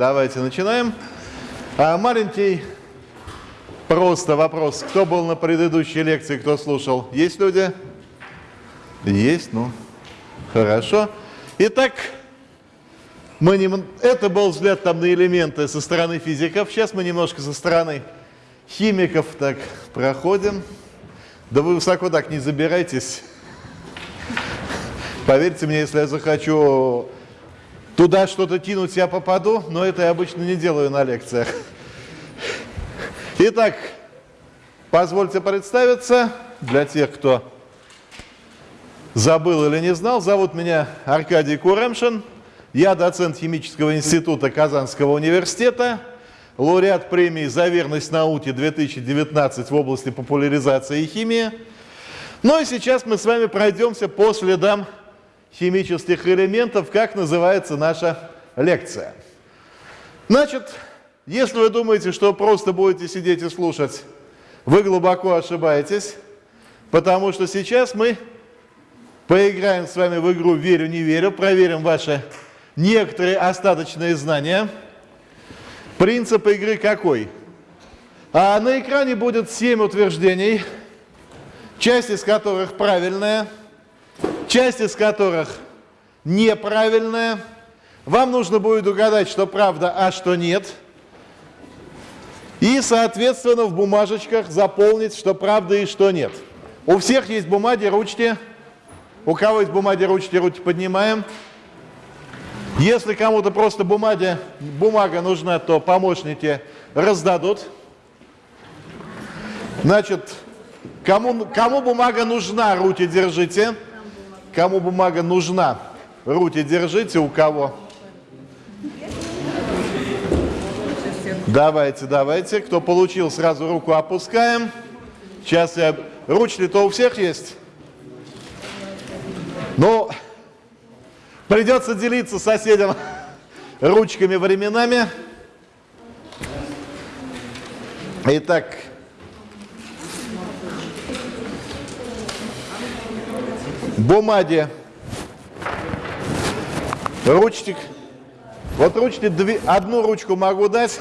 Давайте начинаем. А, маленький просто вопрос. Кто был на предыдущей лекции, кто слушал? Есть люди? Есть, ну, хорошо. Итак, мы не... это был взгляд там на элементы со стороны физиков. Сейчас мы немножко со стороны химиков так проходим. Да вы высоко так не забирайтесь. Поверьте мне, если я захочу туда что-то тянуть, я попаду, но это я обычно не делаю на лекциях. Итак, позвольте представиться для тех, кто забыл или не знал. Зовут меня Аркадий Куремшин. Я доцент химического института Казанского университета, лауреат премии «За верность науке 2019» в области популяризации химии. Ну и сейчас мы с вами пройдемся по следам химических элементов, как называется наша лекция. Значит, если вы думаете, что просто будете сидеть и слушать, вы глубоко ошибаетесь, потому что сейчас мы поиграем с вами в игру «Верю-не верю», проверим ваши некоторые остаточные знания. Принцип игры какой? А на экране будет 7 утверждений, часть из которых правильная – часть из которых неправильная. Вам нужно будет угадать, что правда, а что нет. И, соответственно, в бумажечках заполнить, что правда и что нет. У всех есть бумаги, ручки. У кого есть бумаги, ручки, руки поднимаем. Если кому-то просто бумаги, бумага нужна, то помощники раздадут. Значит, кому, кому бумага нужна, руки держите. Кому бумага нужна, руки держите, у кого? Давайте, давайте. Кто получил, сразу руку опускаем. Сейчас я... Ручки-то у всех есть? Ну, придется делиться соседям ручками временами. Итак, бумаге, ручник. Вот ручки, две, одну ручку могу дать.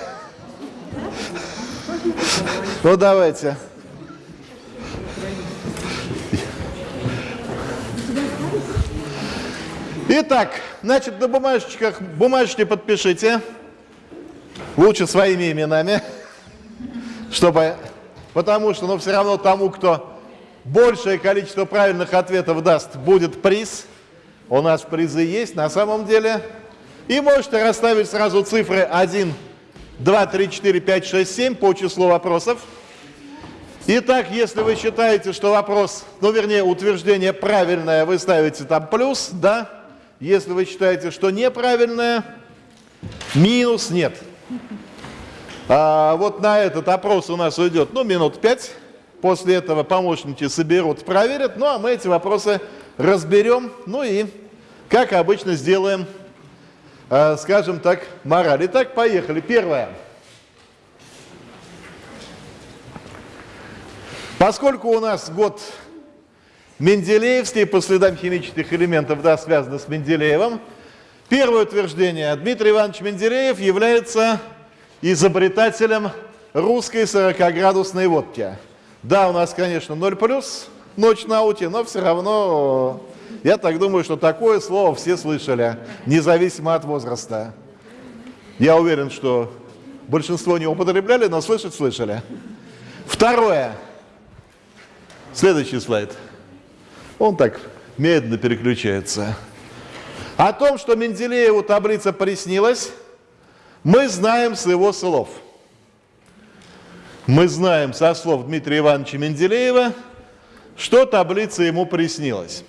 Ну, давайте. Итак, значит, на бумажечках, бумажечки подпишите. Лучше своими именами. Чтобы, потому что, ну, все равно тому, кто большее количество правильных ответов даст, будет приз. У нас призы есть на самом деле. И можете расставить сразу цифры 1, 2, 3, 4, 5, 6, 7 по числу вопросов. Итак, если вы считаете, что вопрос, ну вернее утверждение правильное, вы ставите там плюс, да? Если вы считаете, что неправильное, минус нет. А вот на этот опрос у нас уйдет, ну, минут 5. После этого помощники соберут, проверят, ну а мы эти вопросы разберем, ну и, как обычно, сделаем, э, скажем так, мораль. Итак, поехали. Первое. Поскольку у нас год Менделеевский по следам химических элементов, да, связано с Менделеевым, первое утверждение. Дмитрий Иванович Менделеев является изобретателем русской 40-градусной водки. Да, у нас, конечно, 0 плюс, ночь на ауте, но все равно я так думаю, что такое слово все слышали, независимо от возраста. Я уверен, что большинство не употребляли, но слышать слышали. Второе. Следующий слайд. Он так медленно переключается. О том, что Менделееву таблица приснилась, мы знаем с его слов – мы знаем со слов Дмитрия Ивановича Менделеева, что таблица ему приснилась.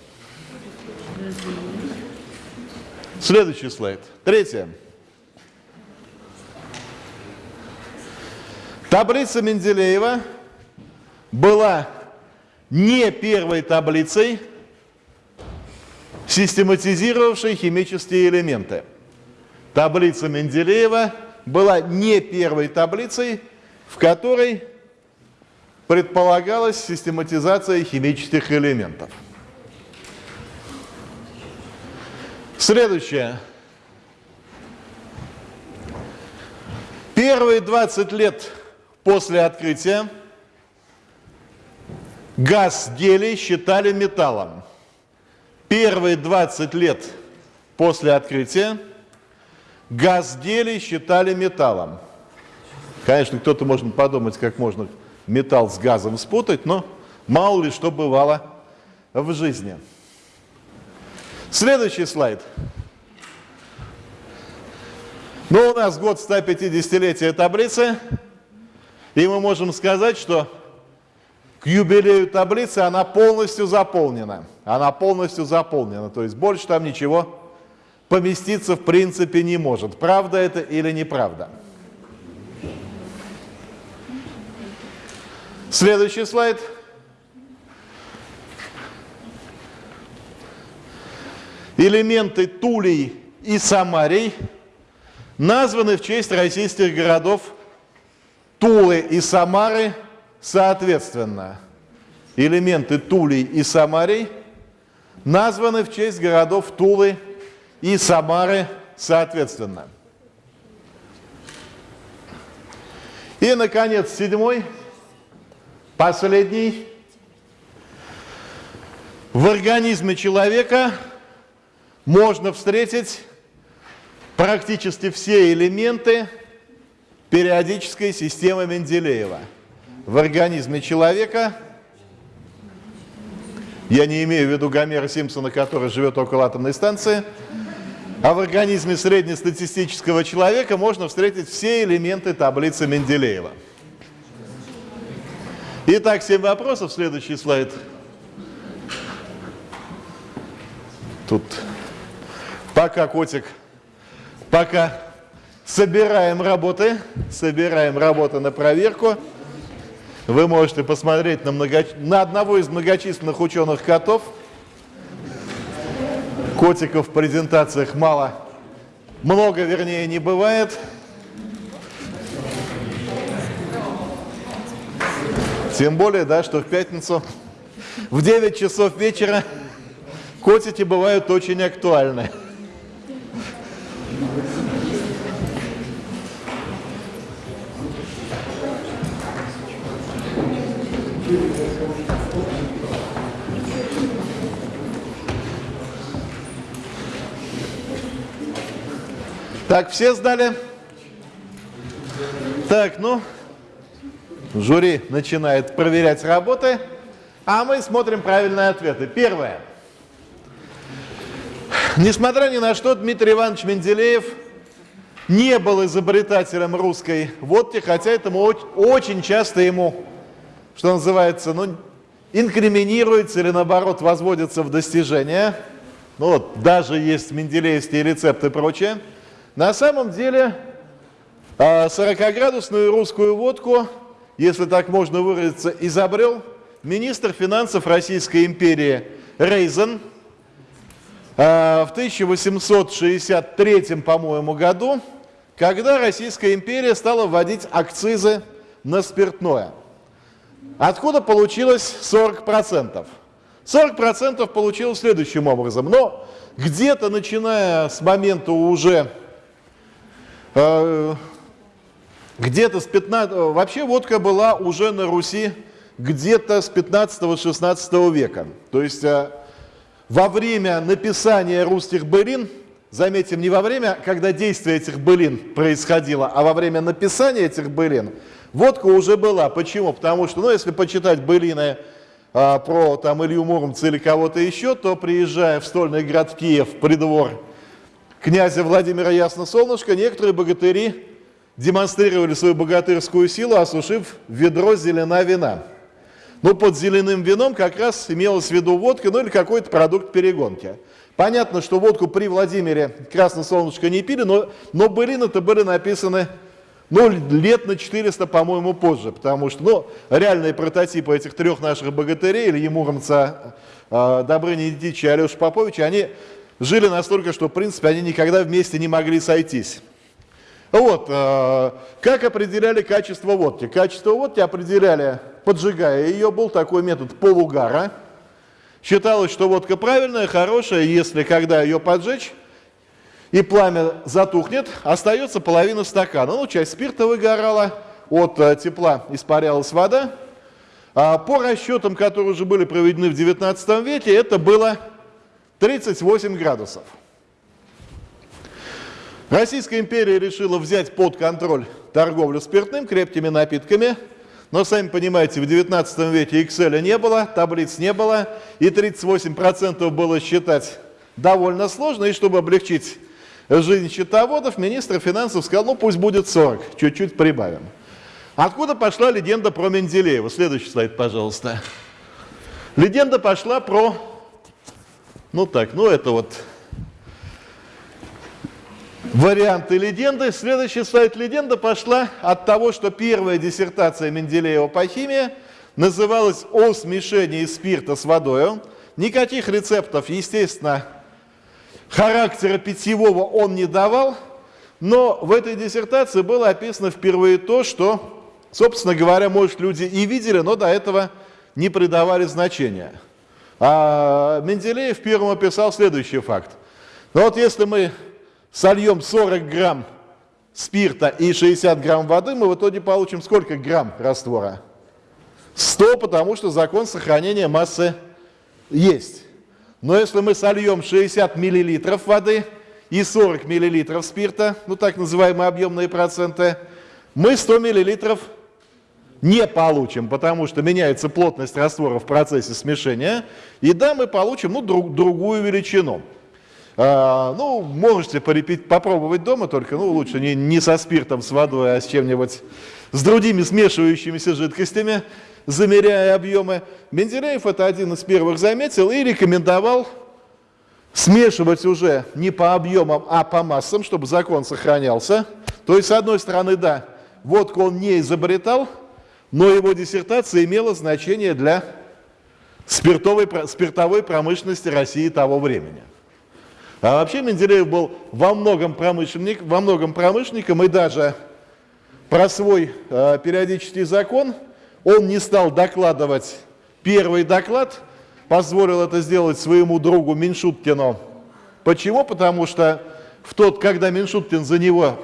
Следующий слайд. Третье. Таблица Менделеева была не первой таблицей, систематизировавшей химические элементы. Таблица Менделеева была не первой таблицей, в которой предполагалась систематизация химических элементов. Следующее. Первые 20 лет после открытия газ гелий считали металлом. Первые 20 лет после открытия газ гелий считали металлом. Конечно, кто-то может подумать, как можно металл с газом спутать, но мало ли что бывало в жизни. Следующий слайд. Ну, у нас год 150-летия таблицы, и мы можем сказать, что к юбилею таблицы она полностью заполнена. Она полностью заполнена, то есть больше там ничего поместиться в принципе не может. Правда это или неправда? Следующий слайд. Элементы Тулей и Самарий названы в честь российских городов Тулы и Самары соответственно. Элементы Тулей и Самарий названы в честь городов Тулы и Самары соответственно. И, наконец, седьмой, последний. В организме человека можно встретить практически все элементы периодической системы Менделеева. В организме человека, я не имею в виду Гомера Симпсона, который живет около атомной станции, а в организме среднестатистического человека можно встретить все элементы таблицы Менделеева. Итак, 7 вопросов. Следующий слайд. Тут пока котик, пока собираем работы, собираем работы на проверку. Вы можете посмотреть на, много... на одного из многочисленных ученых котов – Котиков в презентациях мало, много, вернее, не бывает. Тем более, да, что в пятницу в 9 часов вечера котики бывают очень актуальны. Так, все сдали? Так, ну, жюри начинает проверять работы, а мы смотрим правильные ответы. Первое. Несмотря ни на что, Дмитрий Иванович Менделеев не был изобретателем русской водки, хотя этому очень часто ему, что называется, ну, инкриминируется или наоборот возводится в достижения. Ну вот, даже есть менделеевские рецепты и прочее. На самом деле 40-градусную а, русскую водку, если так можно выразиться, изобрел министр финансов Российской империи Рейзен а, в 1863, по-моему, году, когда Российская империя стала вводить акцизы на спиртное. Откуда получилось 40%? 40% получилось следующим образом. Но где-то начиная с момента уже Э, где-то с 15... Вообще водка была уже на Руси где-то с 15-16 века. То есть э, во время написания русских былин, заметим, не во время, когда действие этих былин происходило, а во время написания этих былин, водка уже была. Почему? Потому что, ну, если почитать былины а, про там Илью Муромца или кого-то еще, то приезжая в стольный град Киев, придвор князя Владимира Ясносолнышко некоторые богатыри демонстрировали свою богатырскую силу, осушив ведро зелена вина. Но под зеленым вином как раз имелось в виду водка, ну или какой-то продукт перегонки. Понятно, что водку при Владимире Красное Солнышко не пили, но, но былины-то были написаны ну, лет на 400, по-моему, позже, потому что ну, реальные прототипы этих трех наших богатырей, Ильи Муромца, э, Добрыни Дичи и Алеша Поповича, они жили настолько, что, в принципе, они никогда вместе не могли сойтись. Вот, э, как определяли качество водки? Качество водки определяли, поджигая ее, был такой метод полугара. Считалось, что водка правильная, хорошая, если когда ее поджечь, и пламя затухнет, остается половина стакана. Ну, часть спирта выгорала, от э, тепла испарялась вода. А по расчетам, которые уже были проведены в 19 веке, это было 38 градусов. Российская империя решила взять под контроль торговлю спиртным, крепкими напитками, но, сами понимаете, в 19 веке Excel не было, таблиц не было, и 38% было считать довольно сложно, и чтобы облегчить жизнь счетоводов, министр финансов сказал, ну пусть будет 40, чуть-чуть прибавим. Откуда пошла легенда про Менделеева? Следующий слайд, пожалуйста. Легенда пошла про, ну так, ну это вот варианты легенды. Следующий слайд легенда пошла от того, что первая диссертация Менделеева по химии называлась «О смешении спирта с водой». Никаких рецептов, естественно, характера питьевого он не давал, но в этой диссертации было описано впервые то, что Собственно говоря, может, люди и видели, но до этого не придавали значения. А Менделеев первым описал следующий факт. Ну вот если мы сольем 40 грамм спирта и 60 грамм воды, мы в итоге получим сколько грамм раствора? 100, потому что закон сохранения массы есть. Но если мы сольем 60 миллилитров воды и 40 миллилитров спирта, ну так называемые объемные проценты, мы 100 миллилитров не получим, потому что меняется плотность раствора в процессе смешения, и да, мы получим ну, друг, другую величину. А, ну, можете порепить, попробовать дома, только ну, лучше не, не со спиртом, с водой, а с чем-нибудь, с другими смешивающимися жидкостями, замеряя объемы. Менделеев это один из первых заметил и рекомендовал смешивать уже не по объемам, а по массам, чтобы закон сохранялся. То есть, с одной стороны, да, водку он не изобретал, но его диссертация имела значение для спиртовой, спиртовой промышленности России того времени. А вообще Менделеев был во многом, промышленник, во многом промышленником и даже про свой э, периодический закон он не стал докладывать первый доклад, позволил это сделать своему другу Меньшуткину. Почему? Потому что в тот, когда Меньшуткин за него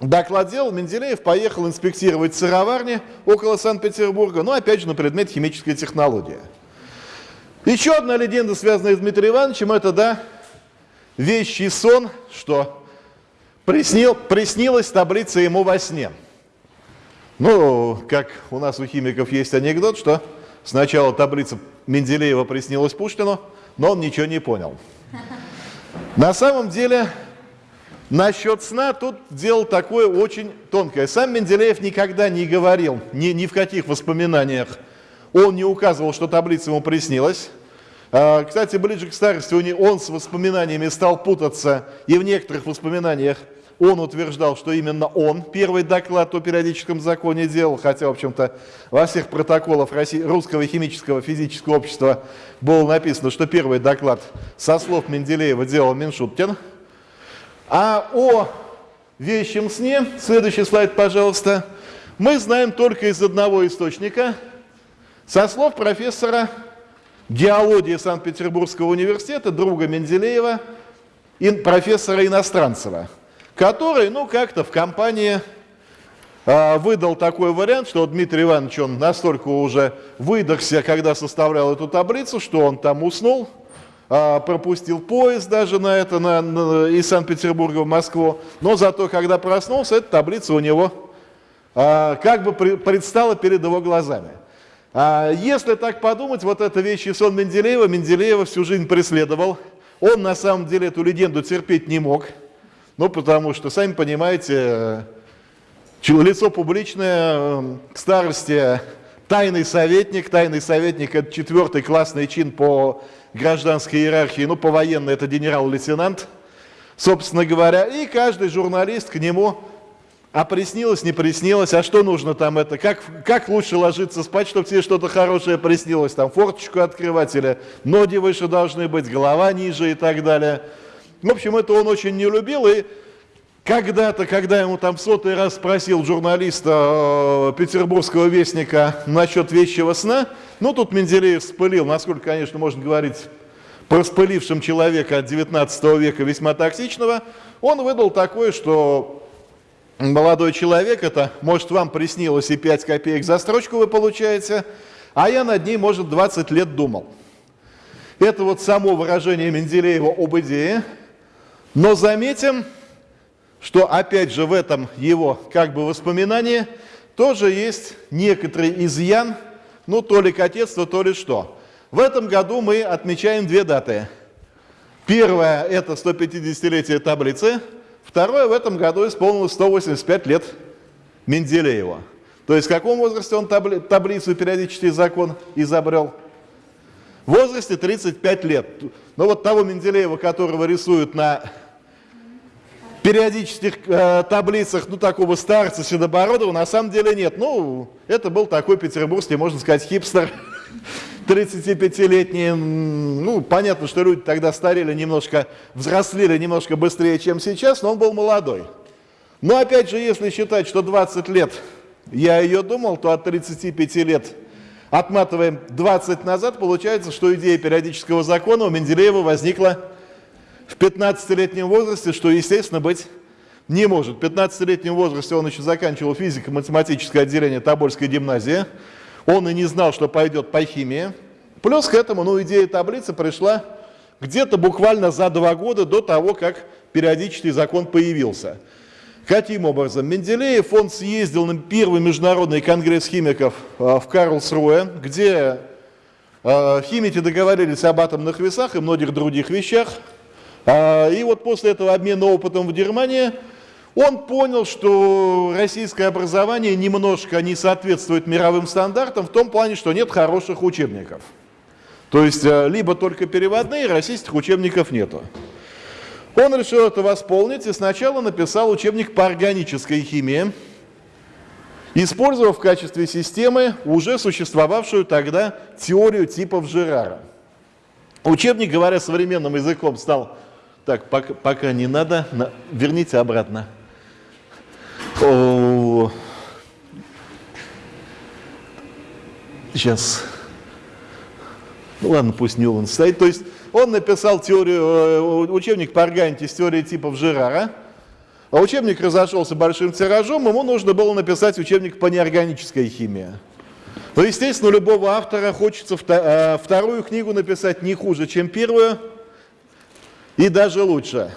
Доклад Менделеев поехал инспектировать сыроварни около Санкт-Петербурга, но опять же на предмет химической технологии. Еще одна легенда, связанная с Дмитрием Ивановичем, это, да, вещий сон, что приснил, приснилась таблица ему во сне. Ну, как у нас у химиков есть анекдот, что сначала таблица Менделеева приснилась Пушкину, но он ничего не понял. На самом деле Насчет сна тут дело такое очень тонкое. Сам Менделеев никогда не говорил, ни, ни в каких воспоминаниях. Он не указывал, что таблица ему приснилась. А, кстати, ближе к старости он с воспоминаниями стал путаться, и в некоторых воспоминаниях он утверждал, что именно он первый доклад о периодическом законе делал, хотя, в общем-то, во всех протоколах Русского химического физического общества было написано, что первый доклад со слов Менделеева делал Меншуткин. А о вещем сне, следующий слайд, пожалуйста, мы знаем только из одного источника, со слов профессора геологии Санкт-Петербургского университета, друга Менделеева, профессора Иностранцева, который, ну, как-то в компании э, выдал такой вариант, что Дмитрий Иванович, он настолько уже выдохся, когда составлял эту таблицу, что он там уснул, а, пропустил поезд даже на это, на, на, из Санкт-Петербурга в Москву, но зато, когда проснулся, эта таблица у него а, как бы при, предстала перед его глазами. А, если так подумать, вот эта вещь и сон Менделеева, Менделеева всю жизнь преследовал. Он на самом деле эту легенду терпеть не мог, ну потому что, сами понимаете, лицо публичное к старости тайный советник, тайный советник это четвертый классный чин по гражданской иерархии, ну, по военной это генерал-лейтенант, собственно говоря, и каждый журналист к нему, а приснилось, не приснилось, а что нужно там это, как, как лучше ложиться спать, чтобы тебе что-то хорошее приснилось, там форточку открывать или ноги выше должны быть, голова ниже и так далее. В общем, это он очень не любил, и когда-то, когда ему там сотый раз спросил журналиста э, петербургского вестника насчет вещего сна, ну тут Менделеев вспылил, насколько, конечно, можно говорить проспылившим человека от 19 века весьма токсичного, он выдал такое, что молодой человек, это может вам приснилось и 5 копеек за строчку вы получаете, а я над ней, может, 20 лет думал. Это вот само выражение Менделеева об идее, но заметим, что опять же в этом его как бы воспоминании тоже есть некоторый изъян, ну то ли кокетство, то ли что. В этом году мы отмечаем две даты. Первое – это 150-летие таблицы. Второе – в этом году исполнилось 185 лет Менделеева. То есть в каком возрасте он табли таблицу периодический закон изобрел? В возрасте 35 лет. Но вот того Менделеева, которого рисуют на периодических э, таблицах, ну, такого старца Седобородова, на самом деле нет. Ну, это был такой петербургский, можно сказать, хипстер, 35-летний. Ну, понятно, что люди тогда старели немножко, взрослели немножко быстрее, чем сейчас, но он был молодой. Но опять же, если считать, что 20 лет я ее думал, то от 35 лет отматываем 20 назад, получается, что идея периодического закона у Менделеева возникла в 15-летнем возрасте, что, естественно, быть не может. В 15-летнем возрасте он еще заканчивал физико-математическое отделение Тобольской гимназии. Он и не знал, что пойдет по химии. Плюс к этому, ну, идея таблицы пришла где-то буквально за два года до того, как периодический закон появился. Каким образом? Менделеев, он съездил на первый международный конгресс химиков а, в Карлсруэ, где а, химики договорились об атомных весах и многих других вещах. А, и вот после этого обмена опытом в Германии он понял, что российское образование немножко не соответствует мировым стандартам в том плане, что нет хороших учебников. То есть либо только переводные, российских учебников нету. Он решил это восполнить и сначала написал учебник по органической химии, использовав в качестве системы уже существовавшую тогда теорию типов Жерара. Учебник, говоря современным языком, стал... Так, пока, пока не надо, на, верните обратно. О, сейчас. Ну ладно, пусть Ньюлан стоит. То есть он написал теорию, э, учебник по органике с теорией типов Жерара, а учебник разошелся большим тиражом, ему нужно было написать учебник по неорганической химии. Но, естественно, у любого автора хочется э, вторую книгу написать не хуже, чем первую, и даже лучше.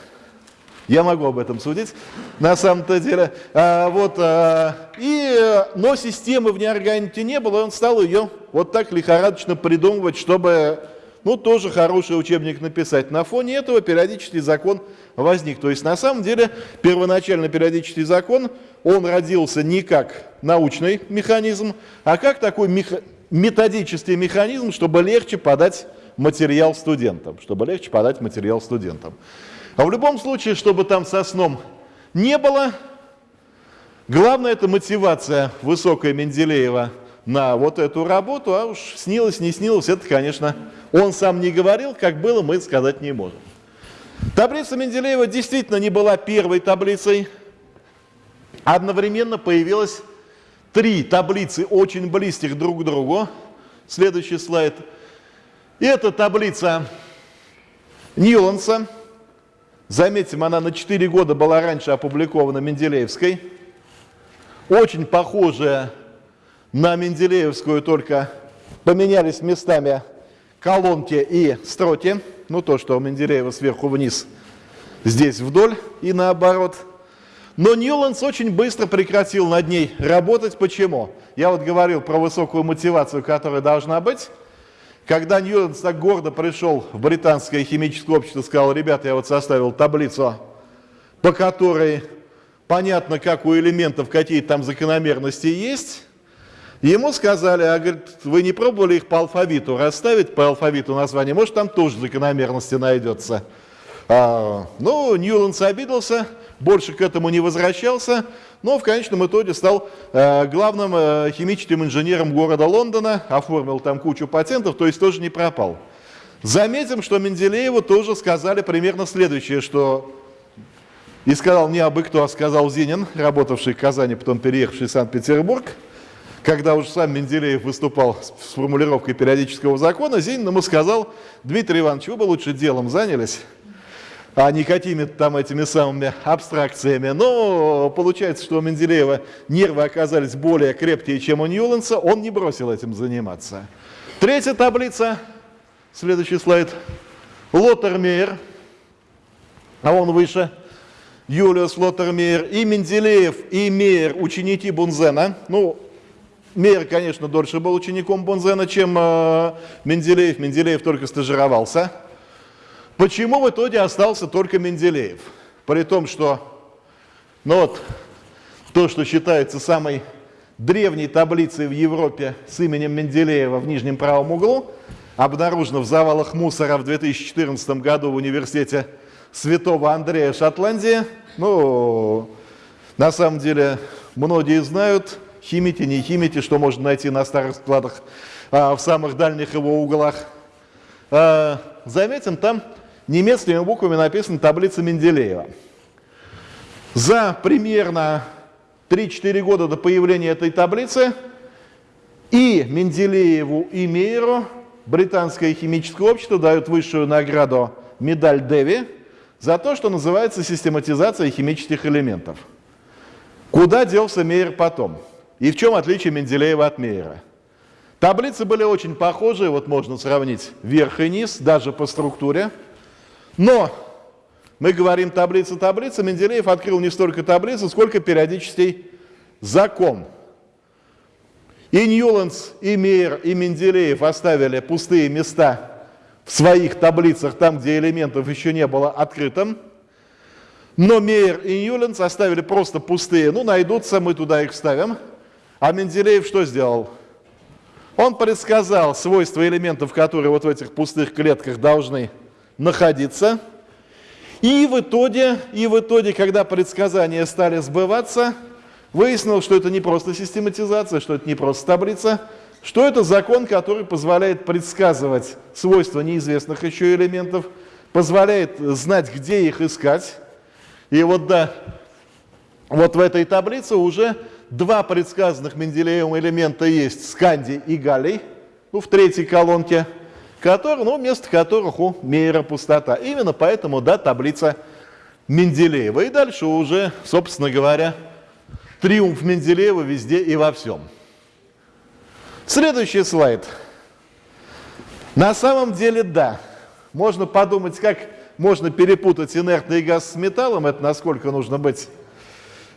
Я могу об этом судить, на самом-то деле. А, вот, а, и, но системы в неорганике не было, он стал ее вот так лихорадочно придумывать, чтобы ну, тоже хороший учебник написать. На фоне этого периодический закон возник. То есть, на самом деле, первоначально периодический закон, он родился не как научный механизм, а как такой меха методический механизм, чтобы легче подать материал студентам. Чтобы легче подать материал студентам. А в любом случае, чтобы там со сном не было, главное это мотивация высокая Менделеева на вот эту работу, а уж снилось, не снилось, это, конечно, он сам не говорил, как было, мы сказать не можем. Таблица Менделеева действительно не была первой таблицей. Одновременно появилось три таблицы, очень близких друг к другу. Следующий слайд. Это таблица Ньюланса. Заметим, она на 4 года была раньше опубликована Менделеевской. Очень похожая на Менделеевскую, только поменялись местами колонки и строки, ну то, что у Менделеева сверху вниз, здесь вдоль и наоборот. Но Ньюландс очень быстро прекратил над ней работать. Почему? Я вот говорил про высокую мотивацию, которая должна быть. Когда Ньюландс так гордо пришел в британское химическое общество, сказал, ребята, я вот составил таблицу, по которой понятно, как у элементов какие там закономерности есть, Ему сказали, а говорит, вы не пробовали их по алфавиту расставить, по алфавиту названия, может там тоже закономерности найдется. А, ну, Ньюландс обиделся, больше к этому не возвращался, но в конечном итоге стал э, главным э, химическим инженером города Лондона, оформил там кучу патентов, то есть тоже не пропал. Заметим, что Менделееву тоже сказали примерно следующее, что и сказал не абы кто, а сказал Зинин, работавший в Казани, потом переехавший в Санкт-Петербург – когда уже сам Менделеев выступал с формулировкой периодического закона, Зинин ему сказал, Дмитрий Иванович, вы бы лучше делом занялись, а не какими-то там этими самыми абстракциями. Но получается, что у Менделеева нервы оказались более крепкие, чем у Ньюленса, он не бросил этим заниматься. Третья таблица, следующий слайд, Лоттермейер, а он выше, Юлиус Лоттермейер, и Менделеев, и Мейер, ученики Бунзена. Ну, Мейер, конечно, дольше был учеником Бунзена, чем э, Менделеев. Менделеев только стажировался. Почему в итоге остался только Менделеев? При том, что ну вот, то, что считается самой древней таблицей в Европе с именем Менделеева в нижнем правом углу, обнаружено в завалах мусора в 2014 году в университете Святого Андрея Шотландии. Ну, на самом деле, многие знают, химите, не химите, что можно найти на старых складах а, в самых дальних его углах. А, заметим, там немецкими буквами написана таблица Менделеева. За примерно 3-4 года до появления этой таблицы и Менделееву, и Мейеру британское химическое общество дают высшую награду медаль Деви за то, что называется систематизация химических элементов. Куда делся Мейер потом? И в чем отличие Менделеева от Мейера? Таблицы были очень похожие, вот можно сравнить верх и низ, даже по структуре. Но мы говорим таблица-таблица, Менделеев открыл не столько таблицу, сколько периодический закон. И Ньюландс, и Мейер, и Менделеев оставили пустые места в своих таблицах, там, где элементов еще не было открытым. Но Мейер и Ньюландс оставили просто пустые. Ну, найдутся, мы туда их вставим. А Менделеев что сделал? Он предсказал свойства элементов, которые вот в этих пустых клетках должны находиться. И в итоге, и в итоге, когда предсказания стали сбываться, выяснилось, что это не просто систематизация, что это не просто таблица, что это закон, который позволяет предсказывать свойства неизвестных еще элементов, позволяет знать, где их искать. И вот да, вот в этой таблице уже два предсказанных Менделеевым элемента есть, сканди и галлий, ну, в третьей колонке – который, ну, вместо которых у Мейера пустота. Именно поэтому, да, таблица Менделеева. И дальше уже, собственно говоря, триумф Менделеева везде и во всем. Следующий слайд. На самом деле, да, можно подумать, как можно перепутать инертный газ с металлом, это насколько нужно быть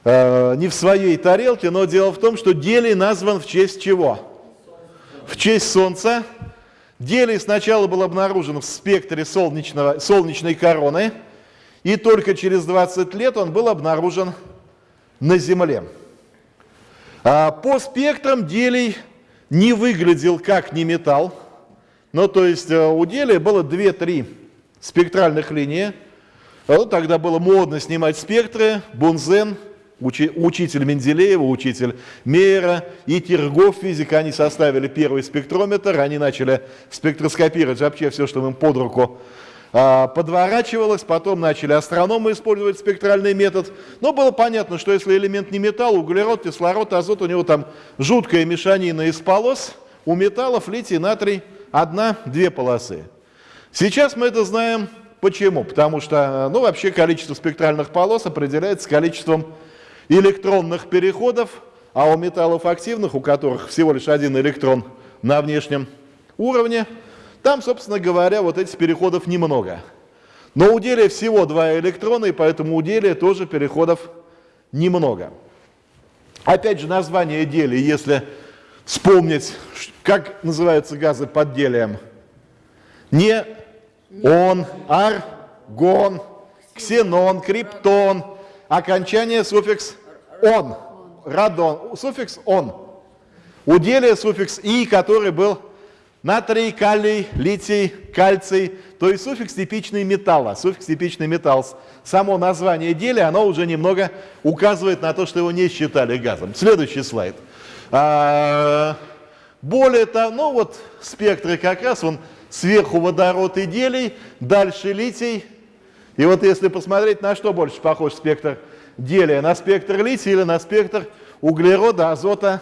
э, не в своей тарелке, но дело в том, что гелий назван в честь чего? В честь Солнца, Гелий сначала был обнаружен в спектре солнечного, солнечной короны, и только через 20 лет он был обнаружен на Земле. А по спектрам гелий не выглядел как не металл, ну то есть э, у гелия было 2-3 спектральных линии, ну, тогда было модно снимать спектры, бунзен – учитель Менделеева, учитель Мейера и Тергов физика, они составили первый спектрометр, они начали спектроскопировать вообще все, что им под руку а, подворачивалось, потом начали астрономы использовать спектральный метод. Но было понятно, что если элемент не металл, углерод, кислород, азот, у него там жуткая мешанина из полос, у металлов литий, натрий одна-две полосы. Сейчас мы это знаем почему? Потому что, ну, вообще количество спектральных полос определяется количеством электронных переходов, а у металлов активных, у которых всего лишь один электрон на внешнем уровне, там, собственно говоря, вот этих переходов немного. Но у делия всего два электрона, и поэтому у делия тоже переходов немного. Опять же, название делия, если вспомнить, как называются газы под делием. Не он, аргон, ксенон, криптон, окончание суффикс он, радон, суффикс он. У суффикс и, который был натрий, калий, литий, кальций, то есть суффикс типичный металла, суффикс типичный металл. Само название делия, оно уже немного указывает на то, что его не считали газом. Следующий слайд. А, более того, ну вот спектры как раз, он сверху водород и делий, дальше литий. И вот если посмотреть, на что больше похож спектр делия на спектр лития или на спектр углерода, азота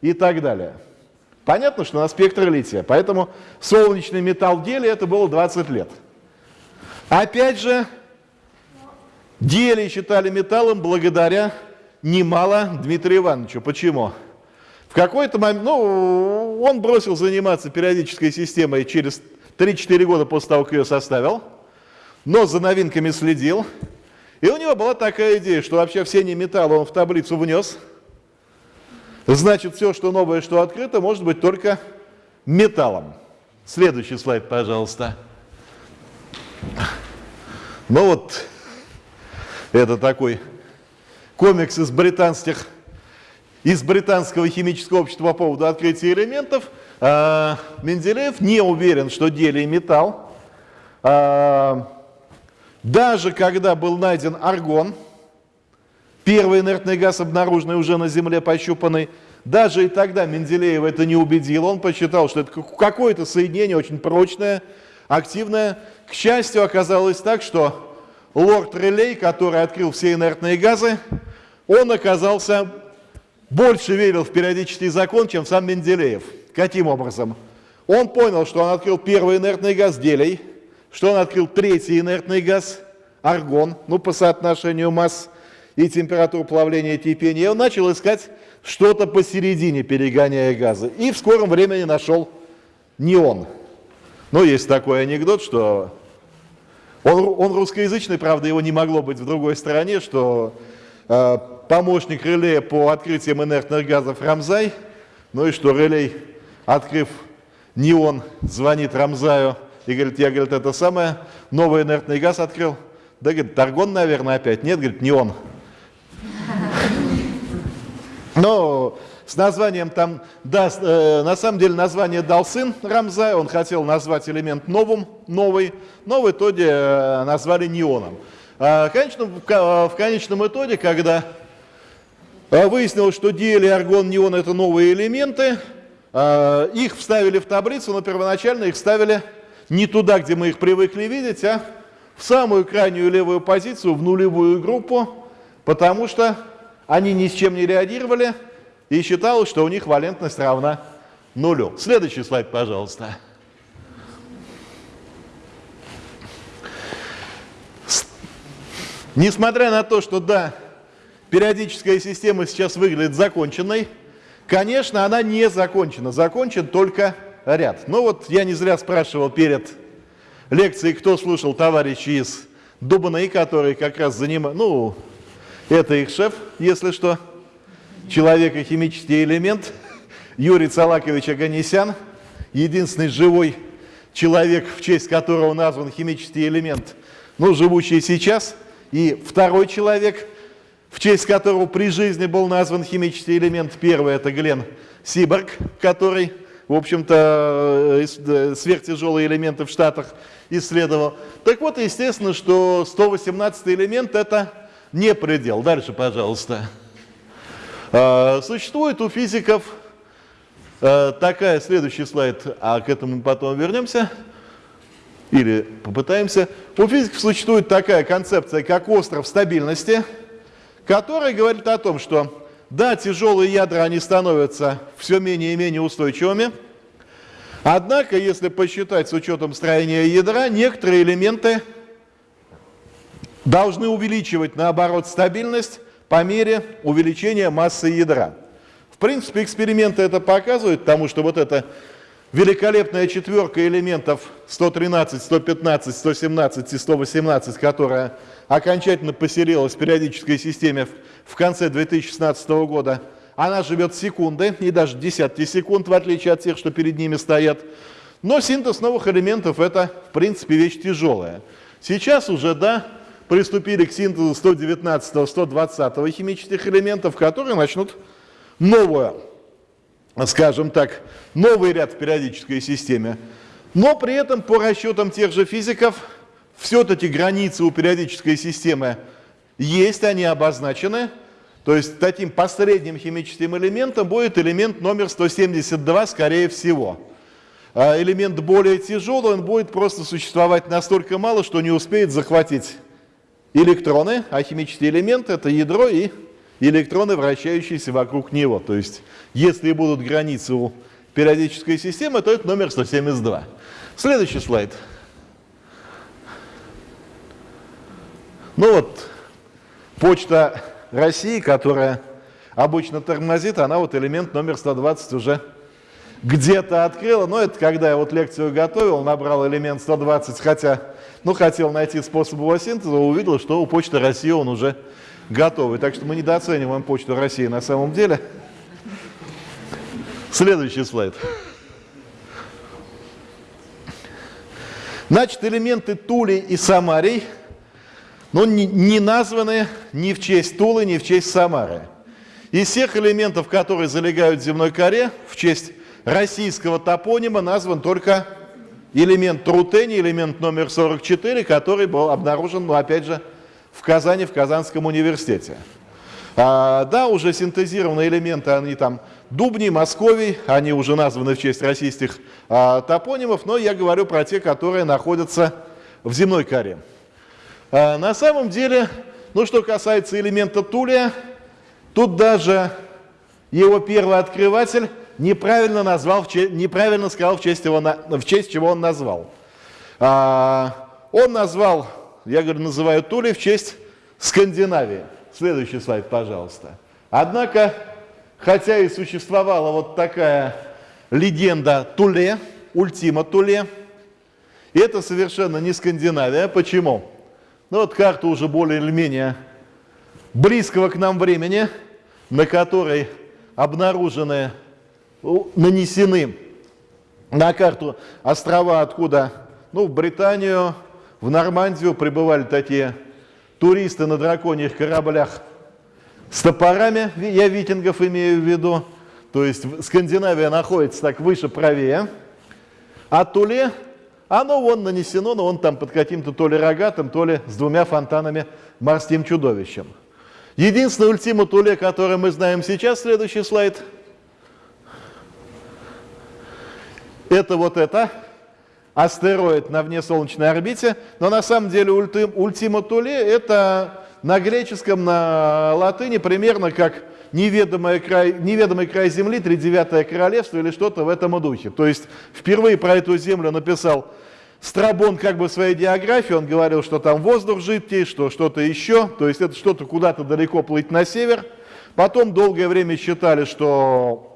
и так далее. Понятно, что на спектр лития. Поэтому солнечный металл в деле это было 20 лет. Опять же, делий считали металлом благодаря немало Дмитрию Ивановичу. Почему? В какой-то момент, ну, он бросил заниматься периодической системой через 3-4 года после того, как ее составил, но за новинками следил. И у него была такая идея, что вообще все не металлы он в таблицу внес. Значит, все, что новое, что открыто, может быть только металлом. Следующий слайд, пожалуйста. Ну вот, это такой комикс из британских, из британского химического общества по поводу открытия элементов. А, Менделеев не уверен, что делий металл. Даже когда был найден аргон, первый инертный газ, обнаруженный уже на Земле, пощупанный, даже и тогда Менделеева это не убедил. Он посчитал, что это какое-то соединение очень прочное, активное. К счастью, оказалось так, что лорд Релей, который открыл все инертные газы, он оказался больше верил в периодический закон, чем сам Менделеев. Каким образом? Он понял, что он открыл первый инертный газ делей, что он открыл третий инертный газ аргон, ну по соотношению масс и температур плавления кипения, и он начал искать что-то посередине, перегоняя газы. И в скором времени нашел неон. Ну, есть такой анекдот, что он, он русскоязычный, правда, его не могло быть в другой стране, что э, помощник реле по открытиям инертных газов Рамзай, ну и что релей, открыв неон, звонит Рамзаю и говорит, я, говорит, это самое, новый инертный газ открыл. Да, говорит, Таргон, наверное, опять. Нет, говорит, неон. Но с названием там, да, э, на самом деле название дал сын Рамзай, он хотел назвать элемент новым, новый, но в итоге э, назвали неоном. А, конечно, в, конечном итоге, когда э, выяснилось, что диэль аргон, неон это новые элементы, э, их вставили в таблицу, но первоначально их ставили не туда, где мы их привыкли видеть, а в самую крайнюю левую позицию, в нулевую группу, потому что они ни с чем не реагировали, и считалось, что у них валентность равна нулю. Следующий слайд, пожалуйста. Несмотря на то, что да, периодическая система сейчас выглядит законченной, конечно, она не закончена. Закончен только ряд. Но вот я не зря спрашивал перед лекцией, кто слушал товарищи из Дубаны, которые как раз занимают, ну, это их шеф, если что, человек и химический элемент, Юрий Цалакович Аганесян, единственный живой человек, в честь которого назван химический элемент, ну, живущий сейчас, и второй человек, в честь которого при жизни был назван химический элемент, первый это Глен Сиборг, который, в общем-то, э, э, сверхтяжелые элементы в Штатах исследовал. Так вот, естественно, что 118 элемент это не предел. Дальше, пожалуйста. А, существует у физиков а, такая, следующий слайд, а к этому потом вернемся, или попытаемся. У физиков существует такая концепция, как остров стабильности, которая говорит о том, что да, тяжелые ядра, они становятся все менее и менее устойчивыми, однако, если посчитать с учетом строения ядра, некоторые элементы должны увеличивать, наоборот, стабильность по мере увеличения массы ядра. В принципе, эксперименты это показывают, потому что вот эта великолепная четверка элементов 113, 115, 117 и 118, которая окончательно поселилась в периодической системе в конце 2016 года, она живет секунды и даже десятки секунд, в отличие от тех, что перед ними стоят. Но синтез новых элементов это, в принципе, вещь тяжелая. Сейчас уже, да, приступили к синтезу 119-120 химических элементов, которые начнут новую, скажем так, новый ряд в периодической системе. Но при этом по расчетам тех же физиков все-таки границы у периодической системы есть, они обозначены. То есть таким посредним химическим элементом будет элемент номер 172, скорее всего. А элемент более тяжелый, он будет просто существовать настолько мало, что не успеет захватить электроны, а химический элемент – это ядро и электроны, вращающиеся вокруг него. То есть, если будут границы у периодической системы, то это номер 172. Следующий слайд. Ну вот, почта России, которая обычно тормозит, она вот элемент номер 120 уже где-то открыла. Но это когда я вот лекцию готовил, набрал элемент 120, хотя, ну, хотел найти способ его синтеза, увидел, что у почты России он уже готовый. Так что мы недооцениваем почту России на самом деле. Следующий слайд. Значит, элементы Тули и Самарий, но не, не названы ни в честь Тулы, ни в честь Самары. Из всех элементов, которые залегают в земной коре, в честь российского топонима назван только элемент Трутени, элемент номер 44, который был обнаружен, ну, опять же, в Казани, в Казанском университете. А, да, уже синтезированные элементы, они там Дубни, Московий, они уже названы в честь российских а, топонимов, но я говорю про те, которые находятся в земной коре. А, на самом деле, ну что касается элемента Тулия, тут даже его первый открыватель неправильно, назвал, неправильно сказал, в честь, его, в честь чего он назвал. А, он назвал, я говорю, называю Тули в честь Скандинавии. Следующий слайд, пожалуйста. Однако, хотя и существовала вот такая легенда Туле, Ультима Туле, это совершенно не Скандинавия. Почему? Ну вот карта уже более или менее близкого к нам времени, на которой обнаружены нанесены на карту острова, откуда ну, в Британию, в Нормандию прибывали такие туристы на драконьих кораблях. С топорами, я викингов имею в виду, то есть Скандинавия находится так выше, правее, а Туле, оно вон нанесено, но он там под каким-то то ли рогатым, то ли с двумя фонтанами морским чудовищем. Единственный ультима Туле, который мы знаем сейчас, следующий слайд – это вот это, астероид на внесолнечной орбите, но на самом деле ульти, ультима Туле это на греческом, на латыни примерно как неведомый край, неведомый край Земли, тридевятое королевство или что-то в этом духе. То есть впервые про эту Землю написал Страбон как бы в своей диаграфии, он говорил, что там воздух жидкий, что что-то еще, то есть это что-то куда-то далеко плыть на север. Потом долгое время считали, что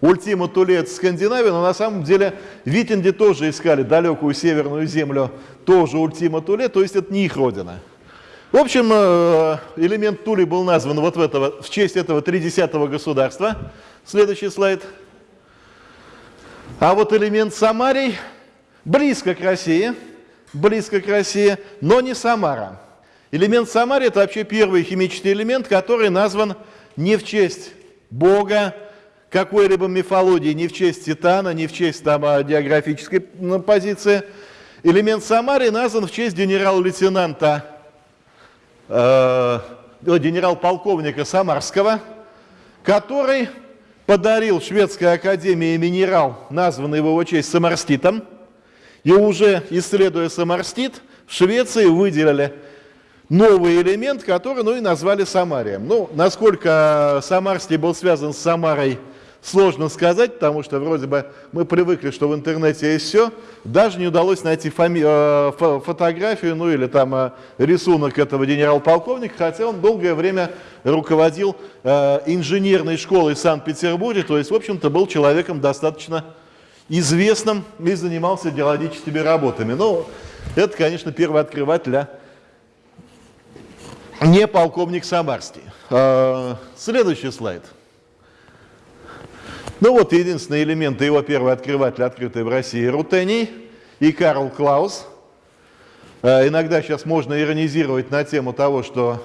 Ультима Тулет Скандинавия, но на самом деле Витинди тоже искали далекую северную землю, тоже Ультима Туле, то есть это не их родина. В общем, э, элемент Тули был назван вот в, этого, в честь этого тридесятого государства. Следующий слайд. А вот элемент Самарий близко к России, близко к России, но не Самара. Элемент Самарий – это вообще первый химический элемент, который назван не в честь Бога, какой-либо мифологии, не в честь Титана, не в честь там, а, географической позиции. Элемент Самари назван в честь генерал-лейтенанта, э, генерал-полковника Самарского, который подарил шведской академии минерал, названный в его честь Самарститом, и уже исследуя Самарстит, в Швеции выделили новый элемент, который ну, и назвали Самарием. Ну, насколько Самарский был связан с Самарой Сложно сказать, потому что вроде бы мы привыкли, что в интернете есть все. Даже не удалось найти фоми... Э, фотографию, ну или там э, рисунок этого генерал-полковника, хотя он долгое время руководил э, инженерной школой в Санкт-Петербурге, то есть, в общем-то, был человеком достаточно известным и занимался геологическими работами. Но это, конечно, первый открыватель, а не полковник Самарский. Следующий слайд. Ну вот единственные элементы его первый открыватель, открытый в России, Рутений и Карл Клаус. Э, иногда сейчас можно иронизировать на тему того, что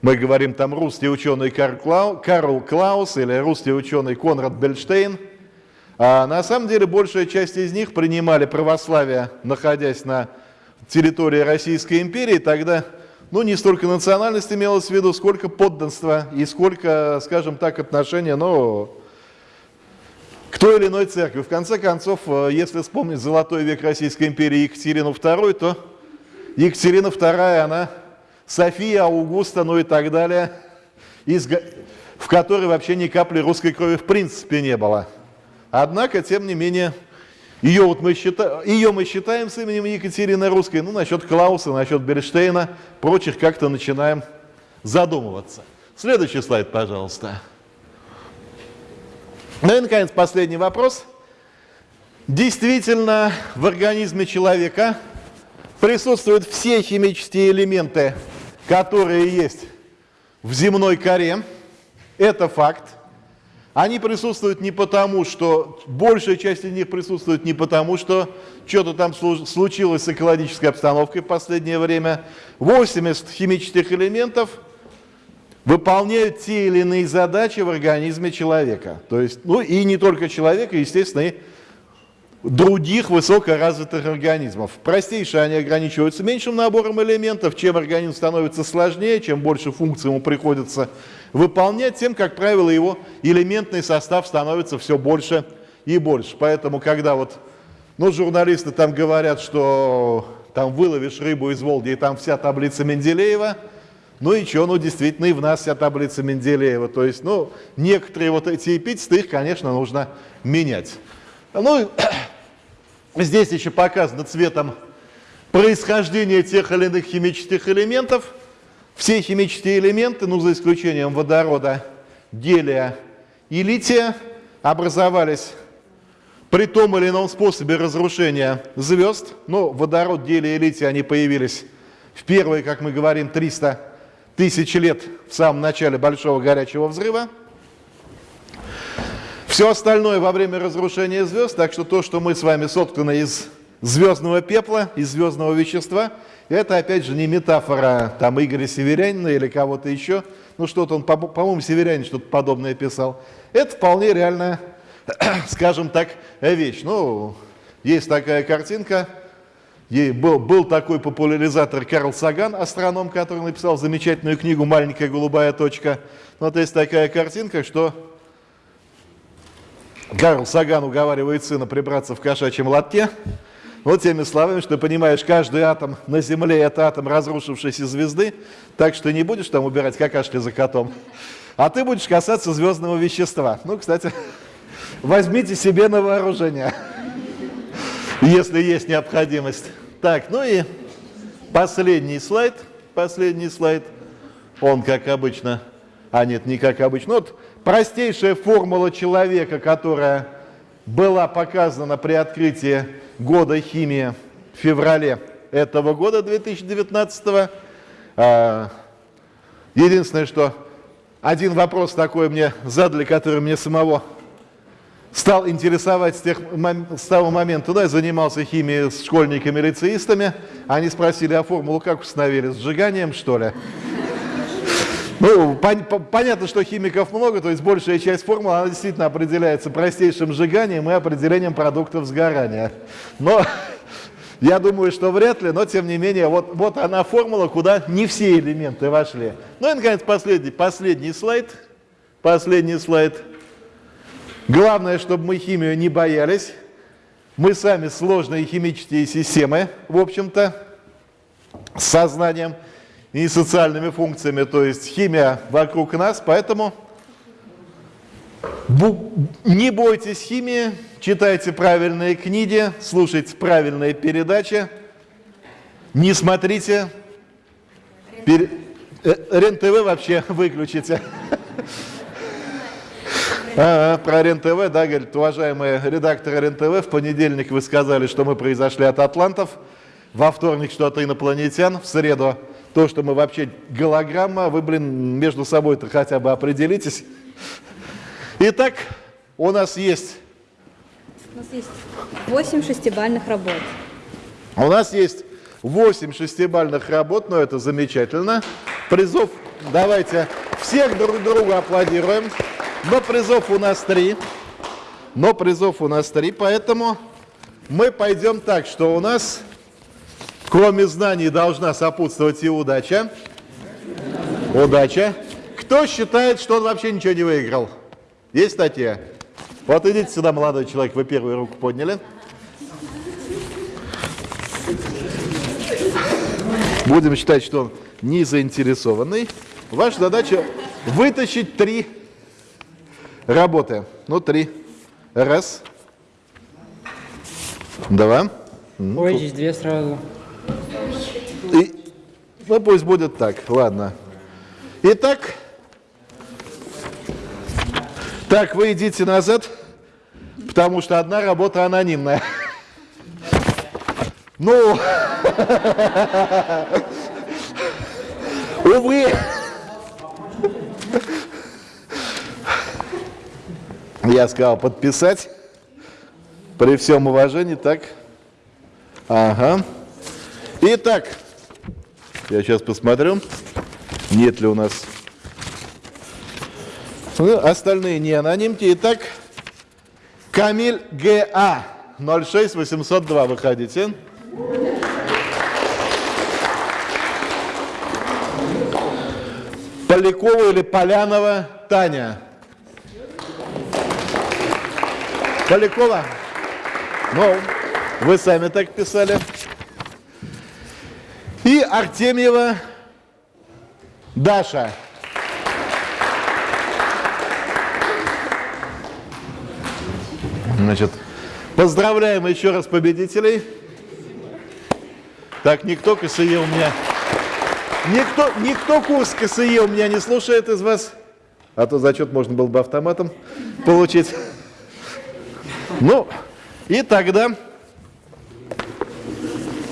мы говорим там русский ученый Карл Клаус или русский ученый Конрад Бельштейн. А на самом деле большая часть из них принимали православие, находясь на территории Российской империи. Тогда ну, не столько национальность имелось в виду, сколько подданство и сколько, скажем так, отношения, ну, к той или иной церкви. В конце концов, э, если вспомнить золотой век Российской империи Екатерину II, то Екатерина II, она София, Аугуста, ну и так далее, из, в которой вообще ни капли русской крови в принципе не было. Однако, тем не менее, ее, вот мы, считаем, ее мы считаем с именем Екатерины Русской, ну, насчет Клауса, насчет Берштейна, прочих как-то начинаем задумываться. Следующий слайд, пожалуйста. Ну и, наконец, последний вопрос. Действительно, в организме человека присутствуют все химические элементы, которые есть в земной коре. Это факт. Они присутствуют не потому, что большая часть из них присутствует не потому, что что-то там случилось с экологической обстановкой в последнее время. 80 химических элементов – выполняют те или иные задачи в организме человека. То есть, ну и не только человека, естественно, и других высокоразвитых организмов. Простейшие они ограничиваются меньшим набором элементов. Чем организм становится сложнее, чем больше функций ему приходится выполнять, тем, как правило, его элементный состав становится все больше и больше. Поэтому, когда вот, ну, журналисты там говорят, что там выловишь рыбу из Волги, и там вся таблица Менделеева – ну и что, ну действительно и в нас вся таблица Менделеева. То есть, ну, некоторые вот эти эпитеты, их, конечно, нужно менять. Ну, здесь еще показано цветом происхождение тех или иных химических элементов. Все химические элементы, ну за исключением водорода, гелия и лития, образовались при том или ином способе разрушения звезд. Ну, водород, гелий и литий, они появились в первые, как мы говорим, 300 тысячи лет в самом начале Большого горячего взрыва. Все остальное во время разрушения звезд, так что то, что мы с вами сотканы из звездного пепла, из звездного вещества, это опять же не метафора там Игоря Северянина или кого-то еще, ну что-то он, по-моему, Северянин что-то подобное писал. Это вполне реальная, скажем так, вещь. Ну, есть такая картинка, Ей был, был такой популяризатор Карл Саган, астроном, который написал замечательную книгу «Маленькая голубая точка». Вот есть такая картинка, что Карл Саган уговаривает сына прибраться в кошачьем лотке. Вот теми словами, что понимаешь, каждый атом на Земле – это атом разрушившейся звезды, так что не будешь там убирать какашки за котом, а ты будешь касаться звездного вещества. Ну, кстати, возьмите себе на вооружение, если есть необходимость. Так, ну и последний слайд. Последний слайд. Он, как обычно, а нет, не как обычно. Вот простейшая формула человека, которая была показана при открытии года химии в феврале этого года, 2019 -го. А, единственное, что один вопрос такой мне задали, который мне самого стал интересовать с, тех, с того момента, да, я занимался химией с школьниками-лицеистами, они спросили, а формулу как установили, сжиганием, что ли? Ну, пон понятно, что химиков много, то есть большая часть формулы, она действительно определяется простейшим сжиганием и определением продуктов сгорания. Но я думаю, что вряд ли, но тем не менее, вот, вот она формула, куда не все элементы вошли. Ну и, наконец, последний, последний слайд. Последний слайд. Главное, чтобы мы химию не боялись. Мы сами сложные химические системы, в общем-то, с сознанием и социальными функциями, то есть химия вокруг нас, поэтому не бойтесь химии, читайте правильные книги, слушайте правильные передачи, не смотрите. Э, РЕН-ТВ вообще выключите. А, про РЕН-ТВ, да, говорит, уважаемые редакторы РЕН-ТВ, в понедельник вы сказали, что мы произошли от атлантов, во вторник, что от инопланетян, в среду то, что мы вообще голограмма, вы, блин, между собой-то хотя бы определитесь. Итак, у нас есть... У нас есть 8 шестибальных работ. У нас есть 8 шестибальных работ, но это замечательно. Призов давайте всех друг другу аплодируем. Но призов у нас три. Но призов у нас три, поэтому мы пойдем так, что у нас, кроме знаний, должна сопутствовать и удача. Удача. Кто считает, что он вообще ничего не выиграл? Есть статья? Вот идите сюда, молодой человек, вы первую руку подняли. Будем считать, что он не заинтересованный. Ваша задача вытащить три работы. Ну, три. Раз. Два. Ой, здесь две сразу. И, ну, пусть будет так, ладно. Итак, так, вы идите назад, потому что одна работа анонимная. Ну, увы. Я сказал подписать. При всем уважении, так. Ага. Итак, я сейчас посмотрю, нет ли у нас. Ну, остальные не анонимки. Итак, Камиль ГА 06802 выходите. Полякова или Полянова Таня? Полякова? Ну, вы сами так писали. И Артемьева Даша. Значит, поздравляем еще раз победителей. Так, никто КСЕ у меня... Никто, никто курс КСЕ у меня не слушает из вас. А то зачет можно было бы автоматом получить. Ну, и тогда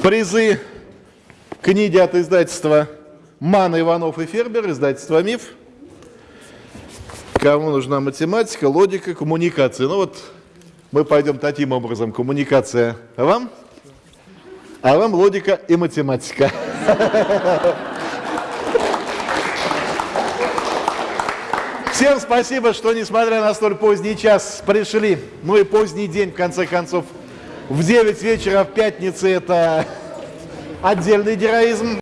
призы книги от издательства Мана, Иванов и Фербер, издательство МИФ. Кому нужна математика, логика, коммуникация. Ну вот мы пойдем таким образом. Коммуникация вам, а вам логика и математика. Всем спасибо, что, несмотря на столь поздний час, пришли. Ну и поздний день, в конце концов. В 9 вечера в пятнице это отдельный героизм.